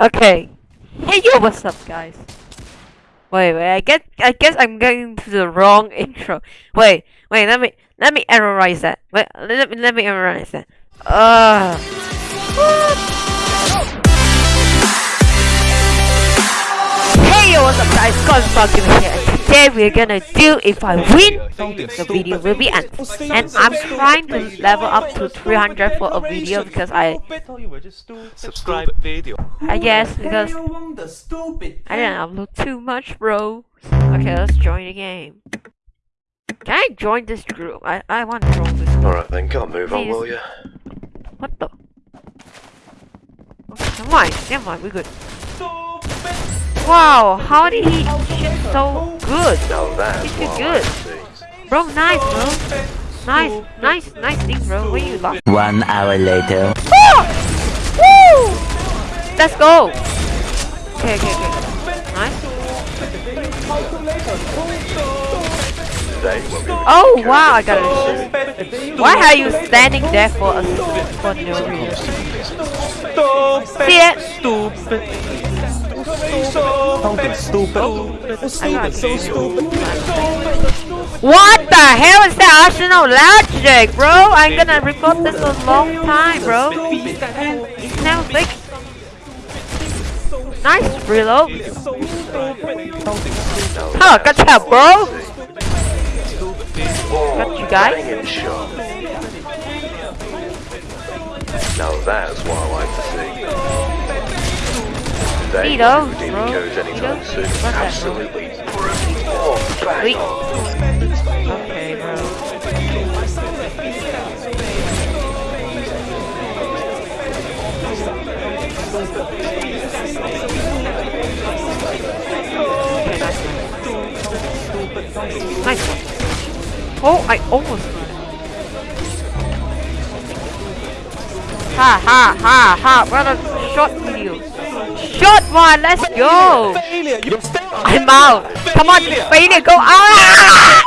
Okay. Hey yo, what's up, guys? Wait, wait. I get. I guess I'm getting to the wrong intro. Wait, wait. Let me let me errorize that. Wait, let me let me errorize that. Uh. Hey yo, what's up, guys? Scott Falcon here. And today we're gonna do if I win, the video will be end. And I'm trying to level up to 300 for a video because I, subscribe video. I guess because I didn't upload too much, bro. Okay, let's join the game. Can I join this group? I, I want to join this group. Alright then, can't move on, will you? What the? Okay, never mind, never mind, we're good. Wow, how did he shoot so good? Now that's He's too what I good. like to see. Bro, nice, bro. Nice, nice, nice thing, bro. Where you lost? One hour later. Woo! Let's go. Okay, okay, okay. Nice. Today will be Oh wow, I got it. Why are you standing there for a for no reason? See it? What the hell is that Arsenal logic, bro? I'm gonna record this a long time, bro. Now fixed. Nice reload. Huh, job, bro. Got you guys. Now that's what I like to see. Today See those, won't be bro? goes See anytime those? soon. What's? Absolutely brilliant. Oh, bang Wait. on. Okay, bro. Okay, nice one. Oh, I almost got it. Ha ha ha ha! What a short video. Short one, let's go! Failure, you stay I'm out! Come on, failure, go out!